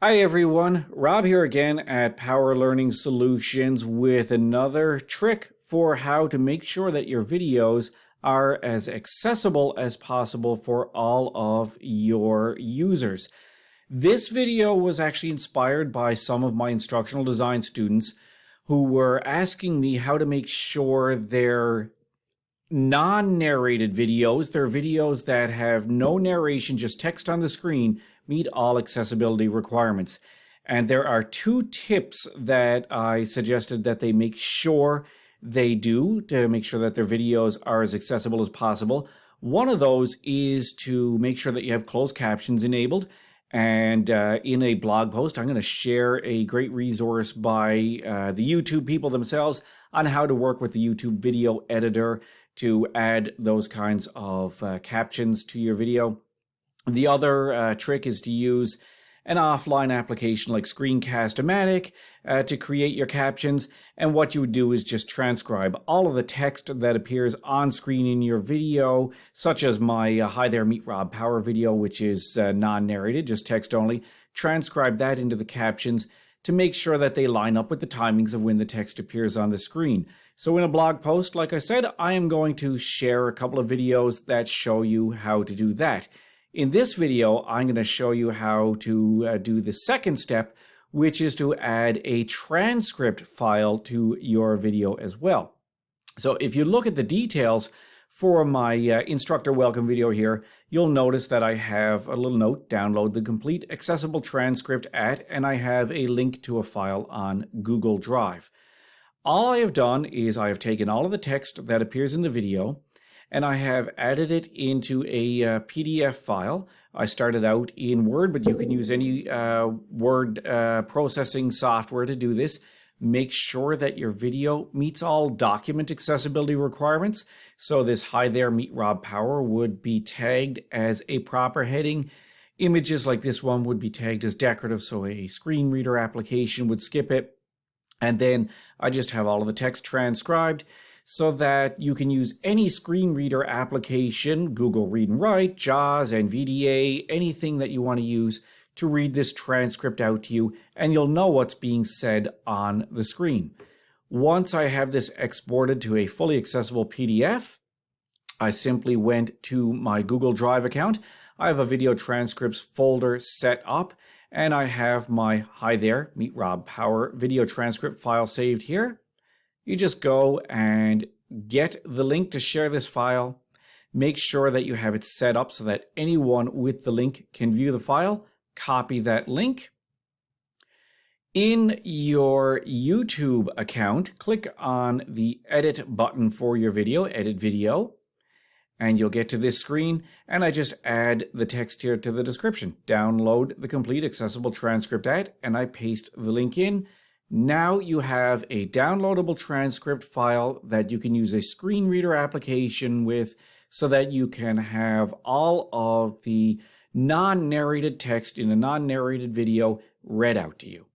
Hi everyone, Rob here again at Power Learning Solutions with another trick for how to make sure that your videos are as accessible as possible for all of your users. This video was actually inspired by some of my instructional design students who were asking me how to make sure their non-narrated videos, their videos that have no narration, just text on the screen, meet all accessibility requirements. And there are two tips that I suggested that they make sure they do to make sure that their videos are as accessible as possible. One of those is to make sure that you have closed captions enabled. And uh, in a blog post, I'm going to share a great resource by uh, the YouTube people themselves on how to work with the YouTube video editor to add those kinds of uh, captions to your video. The other uh, trick is to use an offline application like Screencast-O-Matic uh, to create your captions. And what you would do is just transcribe all of the text that appears on screen in your video, such as my uh, Hi There Meet Rob Power video, which is uh, non-narrated, just text only. Transcribe that into the captions to make sure that they line up with the timings of when the text appears on the screen. So in a blog post, like I said, I am going to share a couple of videos that show you how to do that. In this video, I'm going to show you how to uh, do the second step, which is to add a transcript file to your video as well. So if you look at the details for my uh, instructor welcome video here, you'll notice that I have a little note, download the complete accessible transcript at, and I have a link to a file on Google Drive. All I have done is I have taken all of the text that appears in the video, and I have added it into a uh, PDF file. I started out in Word, but you can use any uh, word uh, processing software to do this. Make sure that your video meets all document accessibility requirements. So this Hi There Meet Rob Power would be tagged as a proper heading. Images like this one would be tagged as decorative, so a screen reader application would skip it. And then I just have all of the text transcribed so that you can use any screen reader application, Google Read and Write, JAWS, NVDA, anything that you want to use to read this transcript out to you, and you'll know what's being said on the screen. Once I have this exported to a fully accessible PDF, I simply went to my Google Drive account. I have a video transcripts folder set up, and I have my Hi There, Meet Rob Power video transcript file saved here you just go and get the link to share this file. Make sure that you have it set up so that anyone with the link can view the file. Copy that link. In your YouTube account, click on the edit button for your video, edit video, and you'll get to this screen and I just add the text here to the description. Download the complete accessible transcript at and I paste the link in now you have a downloadable transcript file that you can use a screen reader application with so that you can have all of the non-narrated text in a non-narrated video read out to you.